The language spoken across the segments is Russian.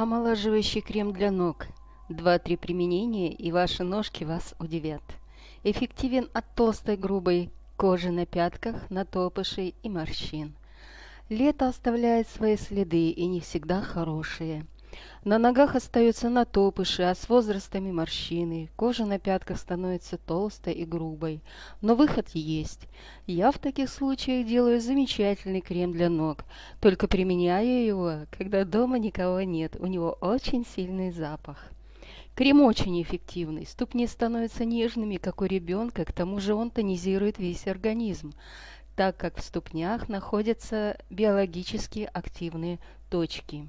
Омолаживающий крем для ног. Два-три применения, и ваши ножки вас удивят. Эффективен от толстой грубой кожи на пятках, на топышей и морщин. Лето оставляет свои следы и не всегда хорошие. На ногах остаются натопыши, а с возрастами морщины. Кожа на пятках становится толстой и грубой. Но выход есть. Я в таких случаях делаю замечательный крем для ног. Только применяю его, когда дома никого нет. У него очень сильный запах. Крем очень эффективный. Ступни становятся нежными, как у ребенка. К тому же он тонизирует весь организм так как в ступнях находятся биологически активные точки.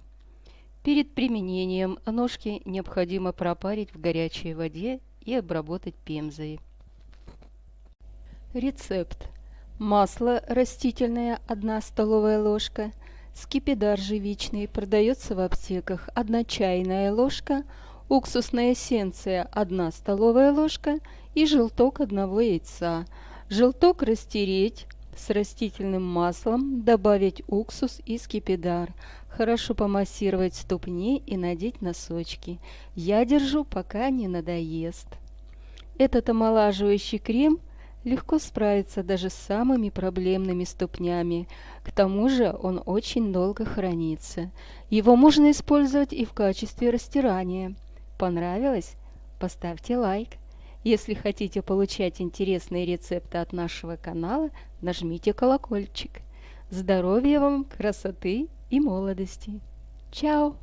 Перед применением ножки необходимо пропарить в горячей воде и обработать пемзой. Рецепт. Масло растительное 1 столовая ложка, скипидар живичный продается в аптеках 1 чайная ложка, уксусная эссенция 1 столовая ложка и желток одного яйца. Желток растереть, с растительным маслом, добавить уксус и скипидар. Хорошо помассировать ступни и надеть носочки. Я держу, пока не надоест. Этот омолаживающий крем легко справится даже с самыми проблемными ступнями. К тому же он очень долго хранится. Его можно использовать и в качестве растирания. Понравилось? Поставьте лайк. Если хотите получать интересные рецепты от нашего канала, нажмите колокольчик. Здоровья вам, красоты и молодости. Чао!